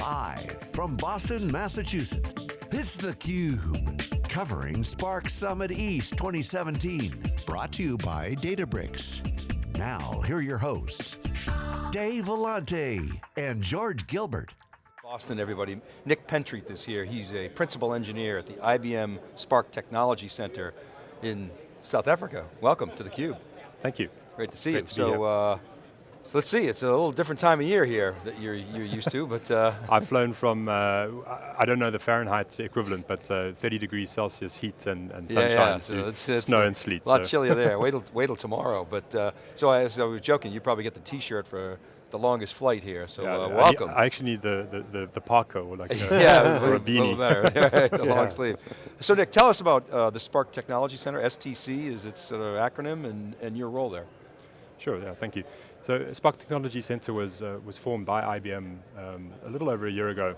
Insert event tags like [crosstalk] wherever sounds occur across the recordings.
Live from Boston, Massachusetts, it's theCUBE. Covering Spark Summit East 2017. Brought to you by Databricks. Now, here are your hosts, Dave Vellante and George Gilbert. Boston, everybody. Nick Pentreath is here. He's a principal engineer at the IBM Spark Technology Center in South Africa. Welcome to theCUBE. Thank you. Great to see Great you. To so, uh, so let's see, it's a little different time of year here that you're, you're used to, but... Uh, [laughs] I've flown from, uh, I don't know the Fahrenheit equivalent, but uh, 30 degrees Celsius heat and, and sunshine yeah, yeah. So it's, it's snow and sleet. A lot so. chillier there, [laughs] wait till, wait till tomorrow. But, uh, so as I was joking, you probably get the t-shirt for the longest flight here, so yeah, uh, I welcome. need- I, actually need the, the, the, the parka or like a, [laughs] yeah, or a beanie. better, the long sleeve. So Nick, tell us about uh, the Spark Technology Center, STC is its sort of acronym, and, and your role there. Sure, yeah, thank you. So Spark Technology Center was, uh, was formed by IBM um, a little over a year ago.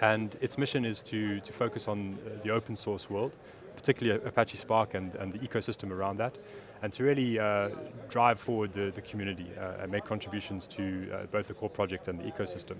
And its mission is to, to focus on uh, the open source world, particularly Apache Spark and, and the ecosystem around that, and to really uh, drive forward the, the community uh, and make contributions to uh, both the core project and the ecosystem.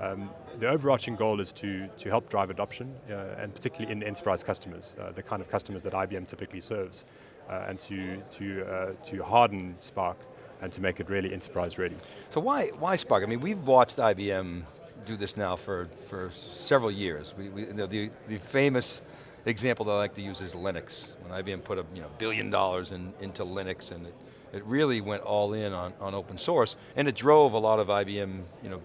Um, the overarching goal is to, to help drive adoption, uh, and particularly in enterprise customers, the kind of customers that IBM typically serves, and to, to, to harden Spark and to make it really enterprise ready. So why, why Spark? I mean, we've watched IBM do this now for, for several years. We, we, you know, the, the famous example that I like to use is Linux. When IBM put a you know, billion dollars in, into Linux and it, it really went all in on, on open source and it drove a lot of IBM you know,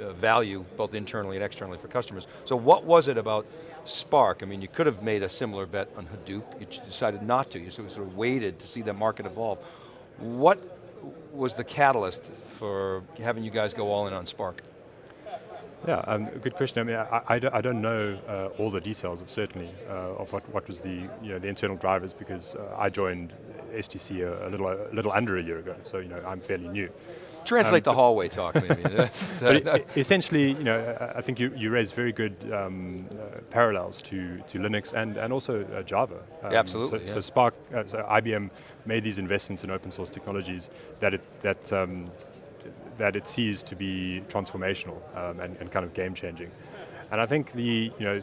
uh, value both internally and externally for customers. So what was it about Spark? I mean, you could have made a similar bet on Hadoop, you decided not to, you sort of waited to see the market evolve. What was the catalyst for having you guys go all in on Spark? Yeah, um, good question. I mean, I, I, don't, I don't know uh, all the details, of certainly, uh, of what, what was the, you know, the internal drivers because uh, I joined STC a, a, little, a little under a year ago, so you know, I'm fairly new. Translate um, the hallway talk, maybe. [laughs] But it, essentially, you know, I think you, you raised very good um, uh, parallels to, to Linux and, and also uh, Java. Um, yeah, absolutely. So, yeah. so Spark, uh, so IBM made these investments in open source technologies that it, that um, that it sees to be transformational um, and, and, kind of game changing. And I think the, you know,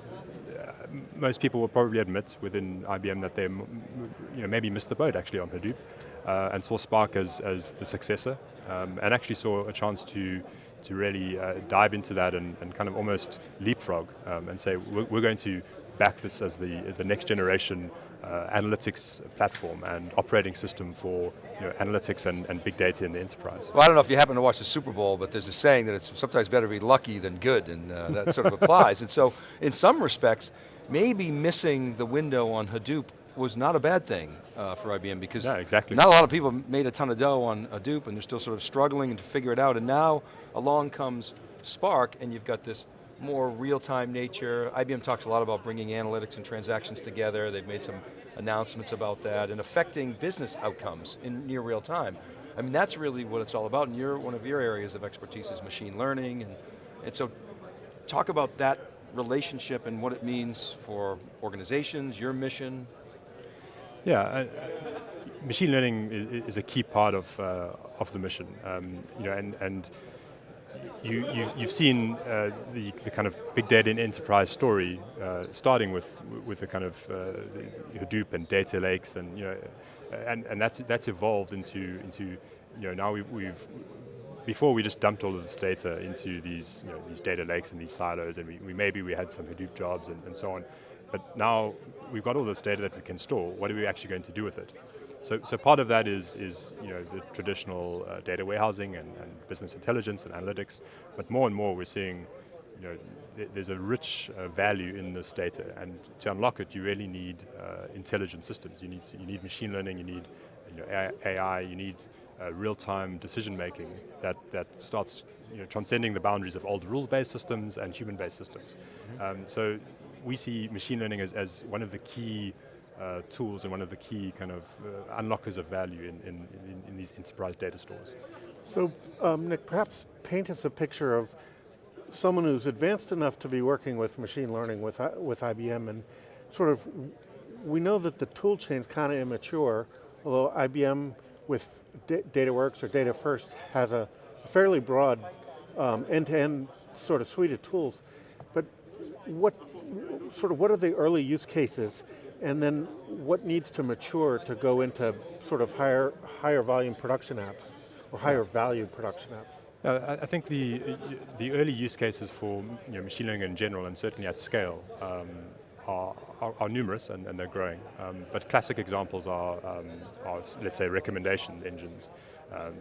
uh, most people will probably admit within IBM that they you know, maybe missed the boat actually on Hadoop uh, and saw Spark as, as the successor um, and actually saw a chance to to really uh, dive into that and, and, kind of almost leapfrog um, and say we're, we're, going to back this as the, the next generation uh, analytics platform and operating system for you know, analytics and, and, big data in the enterprise. Well, I don't know if you happen to watch the Super Bowl, but there's a saying that it's sometimes better to be lucky than good, and uh, that sort of [laughs] applies. And so, in some respects, maybe missing the window on Hadoop was not a bad thing uh, for IBM because yeah, exactly. not a lot of people made a ton of dough on Hadoop and they're still sort of struggling to figure it out, and now along comes Spark and you've got this more real-time nature. IBM talks a lot about bringing analytics and transactions together. They've made some announcements about that and affecting business outcomes in near real time. I mean, that's really what it's all about, and you're, one of your areas of expertise is machine learning, and, and so talk about that relationship and what it means for organizations, your mission. Yeah, uh, machine learning is, is, a key part of, uh, of the mission, um, you know, and, and you, you, you've seen uh, the, the kind of big data in enterprise story, uh, starting with with the kind of uh, Hadoop and data lakes, and you know, and and that's that's evolved into into you know now we, we've before we just dumped all of this data into these you know these data lakes and these silos, and we, we maybe we had some Hadoop jobs and, and so on, but now we've got all this data that we can store. What are we actually going to do with it? So, so part of that is, is you know, the traditional uh, data warehousing and, and, business intelligence and analytics, but more and more we're seeing, you know, th there's a rich uh, value in this data, and to unlock it, you really need uh, intelligent systems. You need, to, you need machine learning, you need you know, AI, you need uh, real-time decision making that, that starts you know, transcending the boundaries of old rule-based systems and human-based systems. Mm -hmm. um, so we see machine learning as, as one of the key uh, tools and one of the key kind of uh, unlockers of value in, in, in, in, these enterprise data stores. So um, Nick, perhaps paint us a picture of someone who's advanced enough to be working with machine learning with, uh, with IBM and sort of, we know that the tool chain's kind of immature, although IBM with D DataWorks or Data First has a fairly broad um, end-to-end sort of suite of tools, but what sort of what are the early use cases and then what needs to mature to go into sort of higher, higher volume production apps or higher value production apps? Uh, I think the the early use cases for you know, machine learning in general, and certainly at scale, um, are, are, are, numerous and, and they're growing. Um, but classic examples are, um, are, let's say, recommendation engines. Um,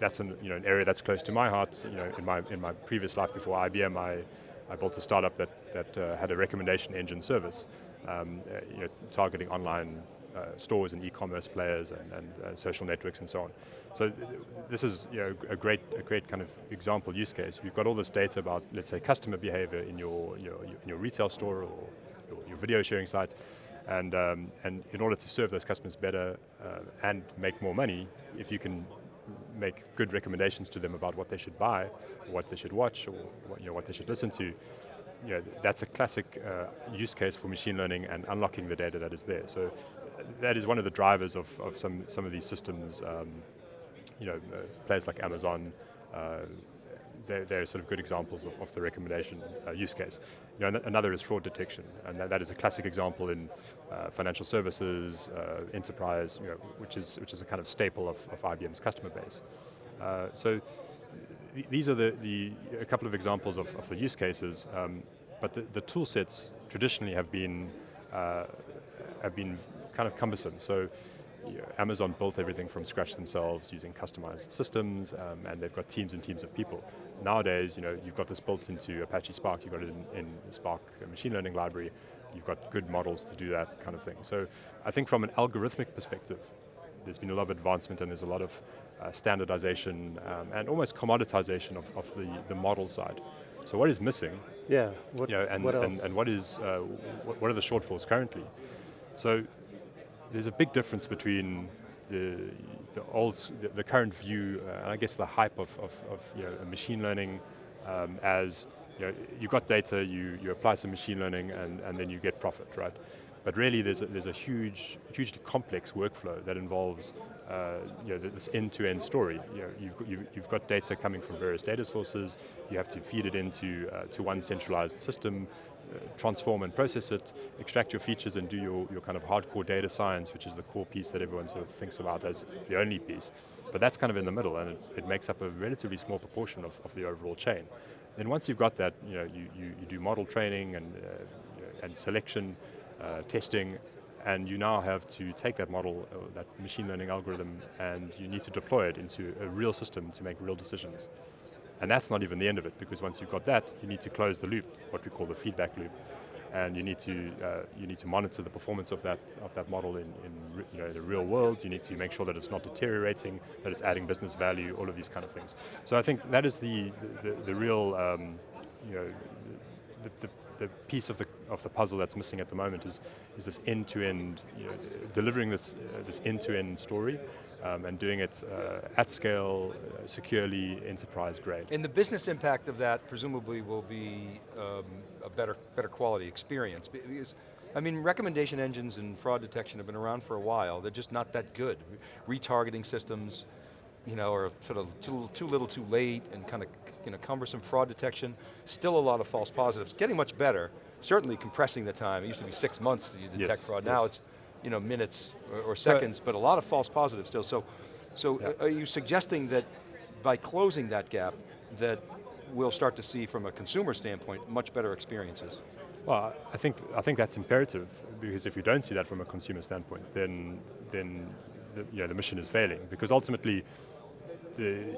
that's an, you know, an area that's close to my heart. You know, in my in my previous life before IBM, I, I built a startup that that uh, had a recommendation engine service, um, uh, you know, targeting online uh, stores and e-commerce players and, and uh, social networks and so on. So th this is you know, a great, a great kind of example use case. We've got all this data about, let's say, customer behavior in your, your, in your retail store or your, your video sharing site, and, um, and in order to serve those customers better uh, and make more money, if you can make good recommendations to them about what they should buy, what they should watch, or what, you know, what they should listen to, you know, that's a classic uh, use case for machine learning and unlocking the data that is there. So that is one of the drivers of, of some, some of these systems, um, you know, uh, players like Amazon, uh, they're, they're, sort of good examples of, of the recommendation uh, use case. You know, another is fraud detection, and that, that is a classic example in uh, financial services, enterprise, you know, which is which is a kind of staple of, of IBM's customer base. so these are the, the, a couple of examples of, of the use cases, um, but the, the, tool sets traditionally have been, uh, have been kind of cumbersome. So you know, Amazon built everything from scratch themselves using customized systems, um, and they've got teams and teams of people. Nowadays, you know, you've got this built into Apache Spark, you've got it in, in Spark machine learning library, you've got good models to do that kind of thing. So I think from an algorithmic perspective, there's been a lot of advancement and there's a lot of uh, standardization um, and almost commoditization of, of the, the model side. So what is missing? Yeah, what, you know, and, what and, and, what is, uh, what, what are the shortfalls currently? So there's a big difference between the, the old, the, the current view, uh, and I guess the hype of, of, of you know, machine learning um, as you know, you got data, you, you apply some machine learning, and, and then you get profit, right? But really there's a, there's a huge, hugely complex workflow that involves uh, you know, this end-to-end -end story. You know, you've, you, you've got data coming from various data sources, you have to feed it into uh, to one centralized system, transform and process it, extract your features and do your, your kind of hardcore data science, which is the core piece that everyone sort of thinks about as the only piece. But that's kind of in the middle and it, it makes up a relatively small proportion of, of the overall chain. Then once you've got that, you know, you, you, you do model training and, uh, and selection, uh, testing, and you now have to take that model, uh, that machine learning algorithm, and you need to deploy it into a real system to make real decisions. And that's not even the end of it, because once you've got that, you need to close the loop, what we call the feedback loop, and you need to uh, you need to monitor the performance of that of that model in, in you know, the real world. You need to make sure that it's not deteriorating, that it's adding business value, all of these kind of things. So I think that is the the, the real um, you know the, the, the piece of the of the puzzle that's missing at the moment is is this end to end, you know, delivering this uh, this end to end story. Um, and doing it uh, at scale, uh, securely, enterprise grade. And the business impact of that presumably will be um, a better, better quality experience. Because, I mean, recommendation engines and fraud detection have been around for a while. They're just not that good. Retargeting systems, you know, are sort of too, too little too late and kind of you know, cumbersome fraud detection. Still a lot of false positives. Getting much better, certainly compressing the time. It used to be six months to detect yes, fraud. Yes. Now it's you know, minutes or, or seconds, but, but, a lot of false positives still. So, so yeah. are you suggesting that by closing that gap, that we'll start to see from a consumer standpoint, much better experiences? Well, I think, I think that's imperative, because if you don't see that from a consumer standpoint, then, then the, you know, the mission is failing, because ultimately, the,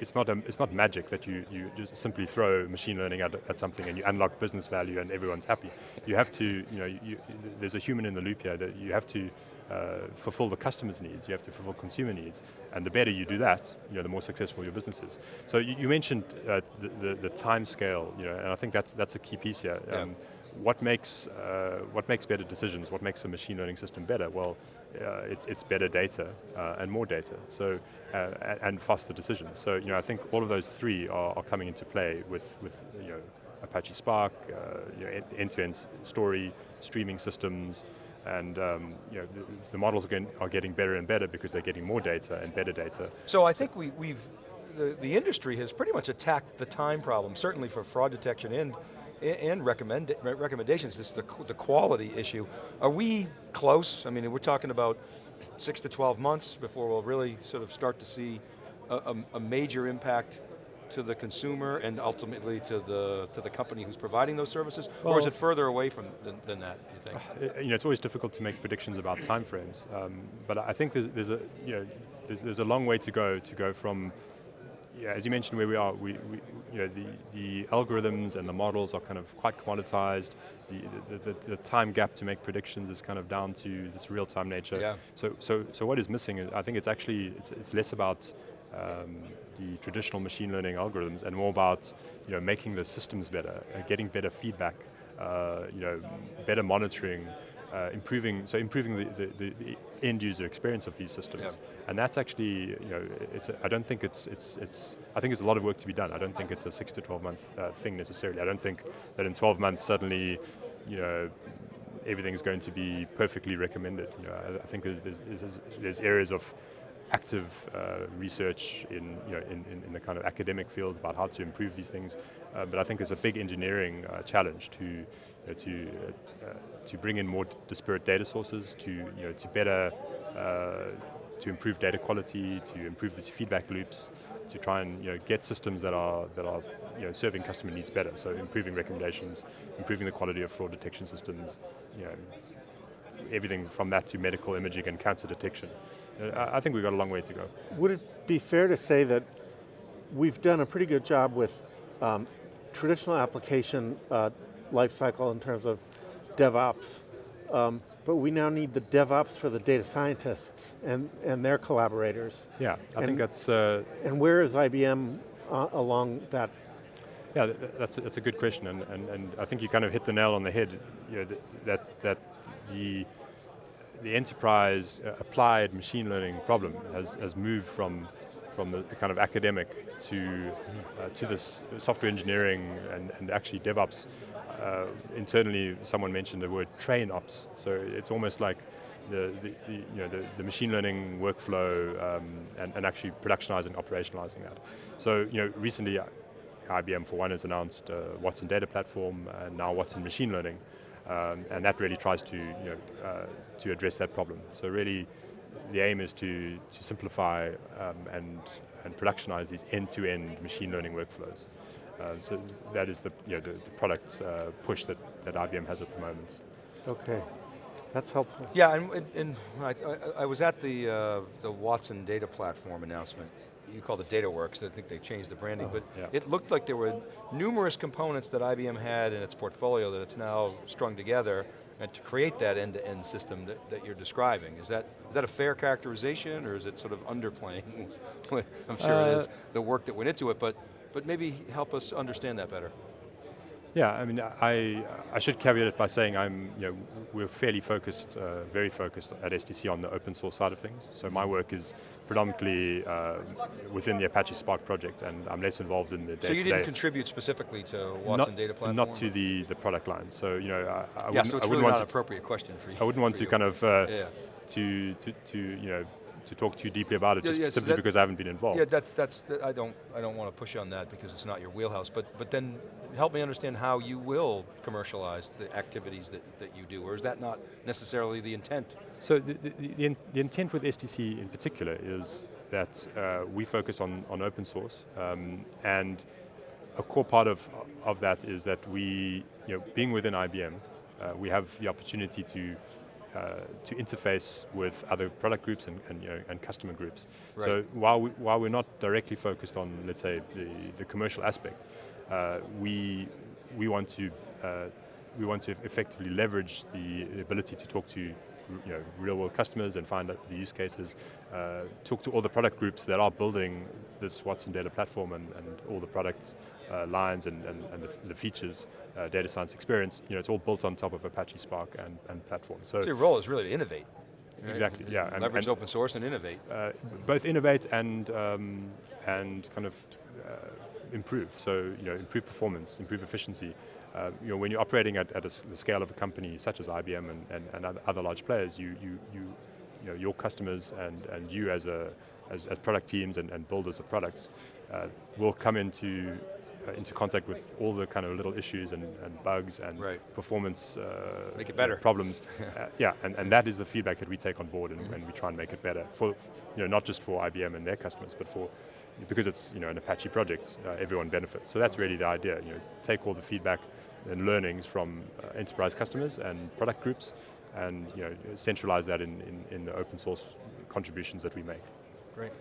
it's not a, it's not magic that you, you just simply throw machine learning at, at something and you unlock business value and everyone's happy. You have to, you know, you, there's a human in the loop here that you have to uh, fulfill the customer's needs, you have to fulfill consumer needs, and the better you do that, you know, the more successful your business is. So you, you mentioned uh, the, the, the, time scale, you know, and I think that's, that's a key piece here. Um, what makes uh, what makes better decisions? What makes a machine learning system better? Well, uh, it, it's better data uh, and more data. So uh, and faster decisions. So you know, I think all of those three are, are coming into play with with you know Apache Spark, uh, you know, end-to-end story, streaming systems, and um, you know, the, the models are getting, are getting, better and better because they're getting more data and better data. So I think we, we've the, the industry has pretty much attacked the time problem, certainly for fraud detection and, and recommend, recommendations, this the, the quality issue. Are we close? I mean, we're talking about six to 12 months before we'll really sort of start to see a, a, a major impact to the consumer and ultimately to the to the company who's providing those services, well, or is it further away from than, than that? You think? Uh, you know, it's always difficult to make predictions about timeframes, um, but I think there's, there's a you know there's, there's a long way to go to go from yeah, as you mentioned, where we are, we, we, you know, the, the algorithms and the models are kind of quite commoditized. The, the, the, the, time gap to make predictions is kind of down to this real-time nature. Yeah. So, so, so what is missing? Is, I think it's actually it's, it's less about um, the traditional machine learning algorithms and more about you know, making the systems better, uh, getting better feedback, uh, you know, better monitoring, uh, improving, so improving the, the, the, end user experience of these systems. Yep. And that's actually, you know, it's, a, I don't think it's, it's, it's, I think there's a lot of work to be done. I don't think it's a six to 12 month uh, thing necessarily. I don't think that in 12 months suddenly, you know, everything's going to be perfectly recommended. You know, I, I think there's, there's, there's areas of active uh, research in, you know, in, in, in, the kind of academic fields about how to improve these things. Uh, but I think there's a big engineering uh, challenge to, know, to, uh, to bring in more disparate data sources, to, you know, to better, uh, to improve data quality, to improve these feedback loops, to try and you know, get systems that are, that are you know, serving customer needs better. So improving recommendations, improving the quality of fraud detection systems, you know, everything from that to medical imaging and cancer detection. I think we've got a long way to go. Would it be fair to say that we've done a pretty good job with um, traditional application uh, lifecycle in terms of DevOps, um, but we now need the DevOps for the data scientists and, and their collaborators. Yeah, I and, think that's... Uh, and where is IBM uh, along that yeah, that's a, that's a good question, and, and, and I think you kind of hit the nail on the head. You know, that that the the enterprise uh, applied machine learning problem has, has moved from from the, kind of academic to uh, to this software engineering and, and actually DevOps. Uh, internally, someone mentioned the word train ops. So it's almost like the, the, the you know the, the, machine learning workflow um, and, and actually productionizing, operationalizing that. So you know recently, IBM for one has announced uh, Watson Data Platform and now Watson Machine Learning. Um, and that really tries to, you know, uh, to address that problem. So really, the aim is to, to simplify um, and, and productionize these end-to-end -end machine learning workflows. Uh, so that is the, you know, the, the product uh, push that, that IBM has at the moment. Okay, that's helpful. Yeah, and, and I, I, I, was at the, uh, the Watson data platform announcement you call it DataWorks, I think they changed the branding, oh, but yeah. it looked like there were numerous components that IBM had in its portfolio that it's now strung together and to create that end-to-end -end system that, that you're describing. Is that, is that a fair characterization or is it sort of underplaying? [laughs] I'm sure uh, it is, the work that went into it, but, but maybe help us understand that better. Yeah, I mean, I, I should caveat it by saying I'm, you know, we're fairly focused, uh, very focused at STC on the open source side of things. So my work is predominantly uh, within the Apache Spark project and I'm less involved in the So you didn't contribute specifically to Watson not, Data Platform? Not to the, the product line. So, you know, I, I yeah, wouldn't, so it's I wouldn't really want not to, appropriate question for you. I wouldn't want to you. kind of, uh, yeah. to, to, to, you know, to talk too deeply about it, yeah, just yeah, simply so that, because I haven't been involved. Yeah, that's, that's, I don't, I don't want to push you on that because it's not your wheelhouse, but, but then help me understand how you will commercialize the activities that, that you do, or is that not necessarily the intent? So the, the, the, the intent with STC in particular is that uh, we focus on, on open source, um, and a core part of, of that is that we, you know, being within IBM, uh, we have the opportunity to uh, to interface with other product groups and, and, you know, and customer groups. Right. So while, we, while we're not directly focused on, let's say, the, the commercial aspect, uh, we, we, want to, uh, we want to effectively leverage the ability to talk to you know, real world customers and find out the use cases, uh, talk to all the product groups that are building this Watson data platform and, and all the products uh, lines and, and, and the, the, features, uh, data science experience, you know, it's all built on top of Apache Spark and, and platform. So, so your role is really to innovate. Right? Exactly, yeah. And, Leverage open source and innovate. Uh, both innovate and, um, and kind of uh, improve. So, you know, improve performance, improve efficiency. Uh, you know, when you're operating at, at a, the scale of a company such as IBM and, and, and other large players, you, you, you you know, your customers and, and you as, a, as, as product teams and, and builders of products uh, will come into into contact with all the kind of little issues and, and bugs and Right. performance uh, Make it better. problems. [laughs] uh, yeah, and, and that is the feedback that we take on board and, and we try and make it better for, you know, not just for IBM and their customers, but for, because it's, you know, an Apache project, uh, everyone benefits. So that's really the idea, you know, take all the feedback and learnings from uh, enterprise customers and product groups and, you know, centralize that in, in, in the open source contributions that we make. Great.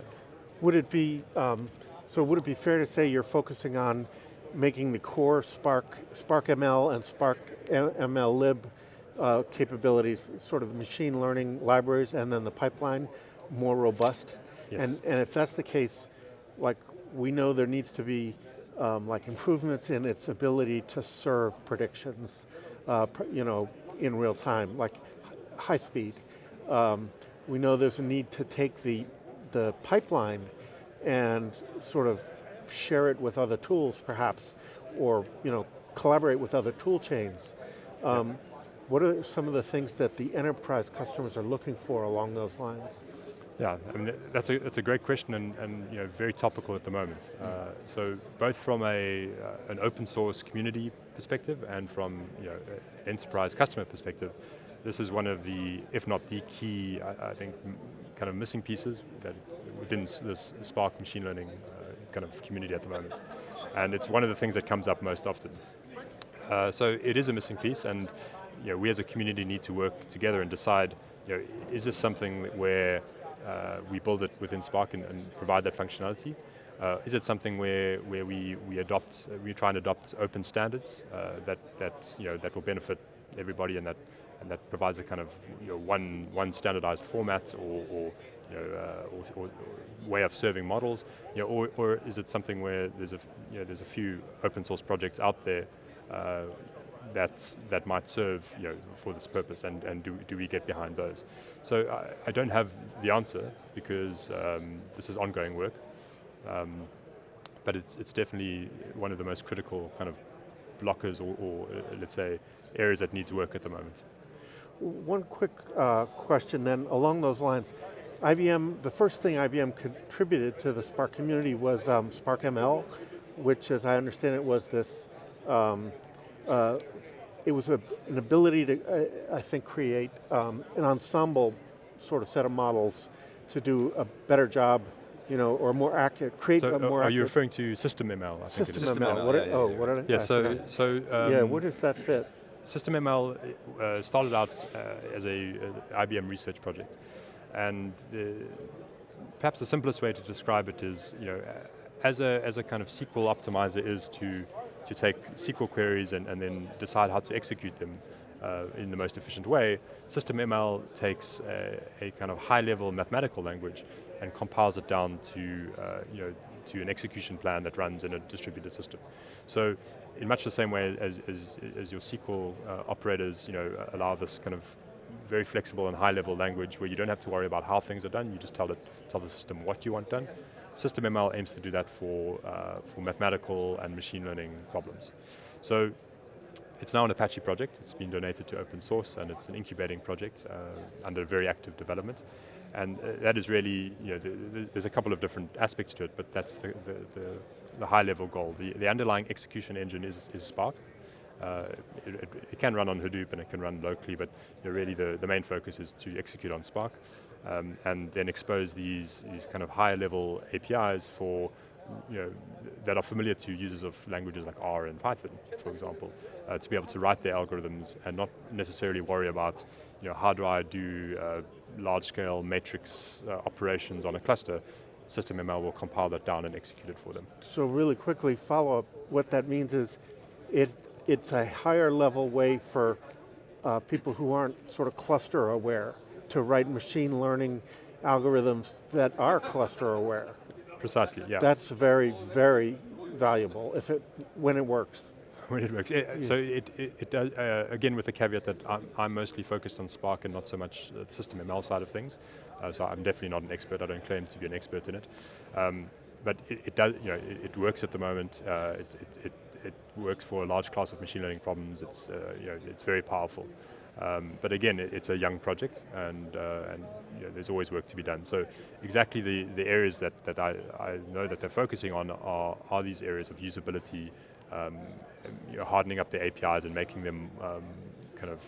Would it be, um, so would it be fair to say you're focusing on making the core Spark, Spark ML and Spark MLlib uh, capabilities, sort of machine learning libraries and then the pipeline more robust? Yes. And, and if that's the case, like we know there needs to be um, like improvements in its ability to serve predictions, uh, pr- you know, in real time, like high speed. Um, we know there's a need to take the, the pipeline and sort of share it with other tools perhaps, or you know, collaborate with other tool chains. Um, What are some of the things that the enterprise customers are looking for along those lines? Yeah, I mean, that's a, that's a great question and, and you know, very topical at the moment. Uh, so both from a, uh, an open source community perspective and from you know, enterprise customer perspective, this is one of the, if not the key, I, I think, kind of missing pieces that within this Spark machine learning uh, kind of community at the moment. And it's one of the things that comes up most often. Uh, so it is a missing piece, and you know, we as a community need to work together and decide: you know, is this something where uh, we build it within Spark and, and provide that functionality? Uh, is it something where, where we, we adopt, we try and adopt open standards uh, that, that, you know, that will benefit everybody and that, and that provides a kind of you know, one, one standardized format or, or, you know, uh, or, or, way of serving models, you know, or, or is it something where there's a, you know, there's a few open source projects out there uh, that, that might serve you know, for this purpose and, and do, do we get behind those? So I, I don't have the answer because um, this is ongoing work, um, but it's, it's definitely one of the most critical kind of blockers or, or uh, let's say areas that needs work at the moment. One quick uh, question then along those lines. IBM, the first thing IBM contributed to the Spark community was um, Spark ML, which as I understand it was this, um, uh, it was a, an ability to, uh, I think, create um, an ensemble sort of set of models to do a better job, you know, or more accurate, create So a uh, more are you referring to system ML? I think it system is. System ML. ML, What yeah, did- yeah, oh, yeah. what did I? Yeah, I so, so um, yeah, where does that fit? System ML uh, started out uh, as a, uh IBM research project, and the, perhaps the simplest way to describe it is, you know, as a as a kind of SQL optimizer is to to take SQL queries and, and then decide how to execute them uh, in the most efficient way. SystemML takes a, a kind of high-level mathematical language and compiles it down to uh, you know to an execution plan that runs in a distributed system. So in much the same way as, as, as your SQL uh, operators you know, allow this kind of very flexible and high level language where you don't have to worry about how things are done, you just tell, it, tell the system what you want done. System ML aims to do that for, uh, for mathematical and machine learning problems. So it's now an Apache project, it's been donated to open source and it's an incubating project uh, under very active development. And uh, that is really, you know, the, the, there's a couple of different aspects to it, but that's the, the, the, high level goal. The, the underlying execution engine is, is Spark. Uh, it, it, it, can run on Hadoop and it can run locally, but you know, really the, the main focus is to execute on Spark um, and then expose these, these kind of higher level APIs for you know, that are familiar to users of languages like R and Python, for example, uh, to be able to write their algorithms and not necessarily worry about, you know, how do I do uh, large-scale matrix uh, operations on a cluster. System ML will compile that down and execute it for them. So really quickly, follow up, what that means is it, it's a higher level way for uh, people who aren't sort of cluster aware to write machine learning algorithms that are cluster aware. Precisely, yeah. That's very, very valuable if it, when it works. When it works. It, So it, it, it does, uh, again with the caveat that I'm, I'm, mostly focused on Spark and not so much the system ML side of things. Uh, so I'm definitely not an expert, I don't claim to be an expert in it. Um, but it, it, does, you know, it, it, works at the moment. Uh, it, it, it, works for a large class of machine learning problems. It's, uh, you know, it's very powerful. Um, but again, it, it's a young project, and, uh, and you know, there's always work to be done. So exactly the, the areas that, that I, I know that they're focusing on are, are these areas of usability, um, you know, hardening up the APIs and making them um, kind of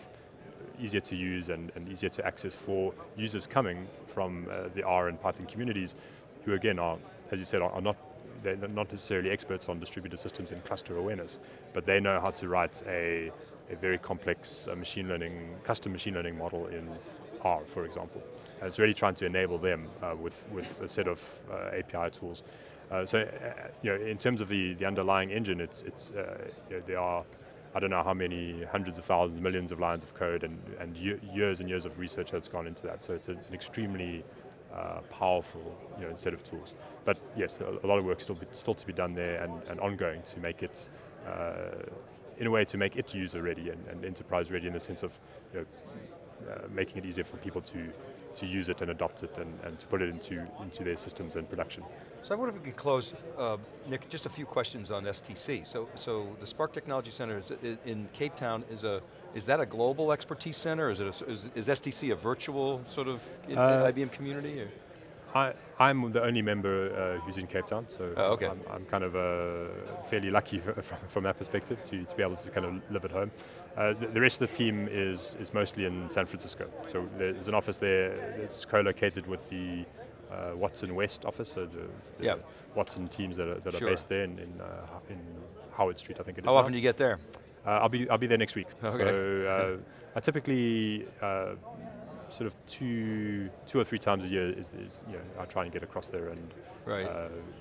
easier to use and, and, easier to access for users coming from uh, the R and Python communities, who again are, as you said, are, are not they're not necessarily experts on distributed systems and cluster awareness, but they know how to write a, a very complex uh, machine learning, custom machine learning model in R, for example. And it's really trying to enable them uh, with, with a set of uh, API tools. Uh, so, uh, you know, in terms of the, the underlying engine, it's, it's uh, you know, there are, I don't know how many hundreds of thousands, millions of lines of code and, and years and years of research that's gone into that. So it's an extremely uh, powerful you know, set of tools. But yes, a, lot of work still, be, still to be done there and, and ongoing to make it, uh, in a way to make it user ready and, and enterprise ready in the sense of you know, uh, making it easier for people to, to use it and adopt it and, and to put it into, into their systems and production. So I wonder if we could close, uh, Nick, just a few questions on STC. So, so the Spark Technology Center in Cape Town is a is that a global expertise center? Is, it a, is, is STC a virtual sort of uh, IBM community? Or? I, I'm the only member uh, who's in Cape Town, so oh, okay. I'm, I'm, kind of uh, fairly lucky [laughs] from, from, that perspective to, to be able to kind of live at home. Uh, the, the, rest of the team is, is mostly in San Francisco. So there's an office there that's co-located with the uh, Watson West office, so the, the yep. Watson teams that are, that sure. are based there in, in, uh, in, Howard Street, I think it is. How often do you get there? Uh, I'll be I'll be there next week. Okay. So uh, I typically uh, sort of two two or three times a year is, is, you know I try and get across there and right.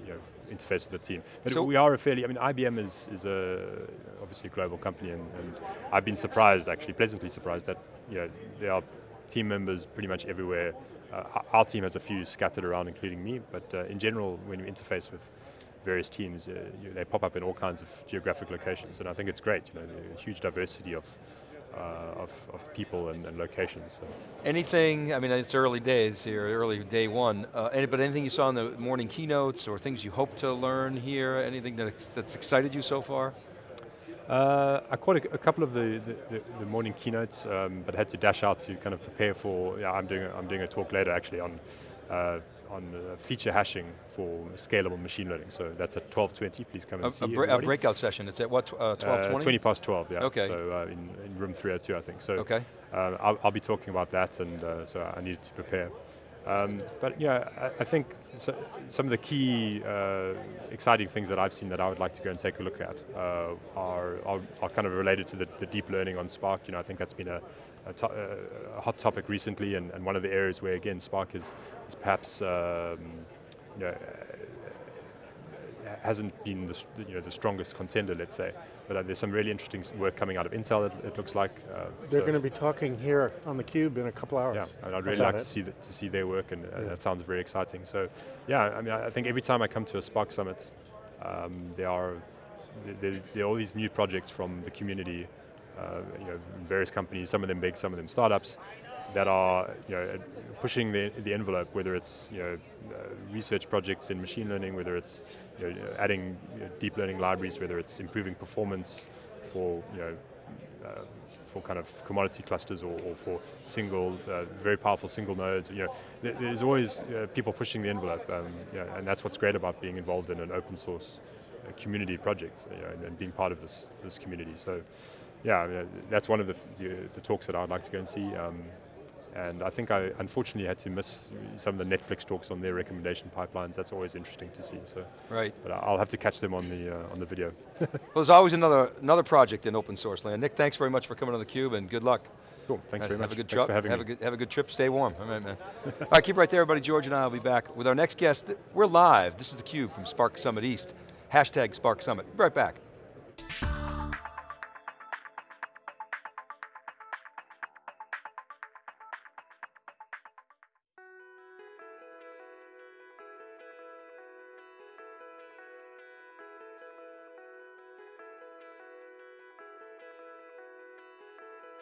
you know interface with the team. But so we are a fairly I mean IBM is is a obviously a global company and, and I've been surprised actually pleasantly surprised that you know there are team members pretty much everywhere. Uh, our team has a few scattered around, including me, but uh, in general, when you interface with various teams, uh, you, they pop up in all kinds of geographic locations, and I think it's great. You know, a huge diversity of uh, of, of, people and, and locations. So. Anything, I mean, it's early days here, early day one, uh, any, but anything you saw in the morning keynotes or things you hope to learn here, anything that, that's excited you so far? Uh, I caught a, a couple of the, the, the morning keynotes, um, but had to dash out to kind of prepare for, yeah, I'm doing, a, I'm doing a talk later actually on uh, on uh, feature hashing for scalable machine learning. So that's at 12.20, please come and a, see a, bre a breakout session, it's at what, 12.20? Uh, 20 past 12, yeah. Okay. So uh, in, in, room 302, I think. So okay. Uh, I'll, I'll, be talking about that, and uh, so I needed to prepare. Um, but yeah, I, I think so, some of the key uh, exciting things that I've seen that I would like to go and take a look at uh, are, are, are, kind of related to the, the, deep learning on Spark. You know, I think that's been a, a, to a hot topic recently, and, and, one of the areas where again Spark is, is perhaps um, you know, hasn't been the, you know, the strongest contender, let's say. But uh, there's some really interesting work coming out of Intel, it, it looks like. Uh, They're so going to be talking here on the Cube in a couple hours. Yeah, and I'd really like to see, the, to see their work, and uh, yeah. that sounds very exciting. So, yeah, I mean, I think every time I come to a Spark Summit, um, there are there, there, are all these new projects from the community, uh, you know, various companies, some of them big, some of them startups, that are you know, pushing the, the envelope, whether it's you know, uh, research projects in machine learning, whether it's you know, adding deep learning libraries, whether it's improving performance for you know, uh, for kind of commodity clusters or, or for single, uh, very powerful single nodes. You know, there's always uh, people pushing the envelope, um, you know, and that's what's great about being involved in an open source uh, community project you know, and, and, being part of this this community. So, yeah, that's one of the, the, the talks that I'd like to go and see. Um, and I think I unfortunately had to miss some of the Netflix talks on their recommendation pipelines. That's always interesting to see. So, right. But I'll have to catch them on the uh, on the video. [laughs] well, there's always another another project in open source land. Nick, thanks very much for coming on the Cube, and good luck. Cool. Thanks very have much. A good Thanks for having have me. A good, have a good trip. Stay warm. All right, man. All right, keep right there, everybody. George and I will be back with our next guest. We're live. This is the Cube from Spark Summit East. Hashtag Spark Summit. Be right back.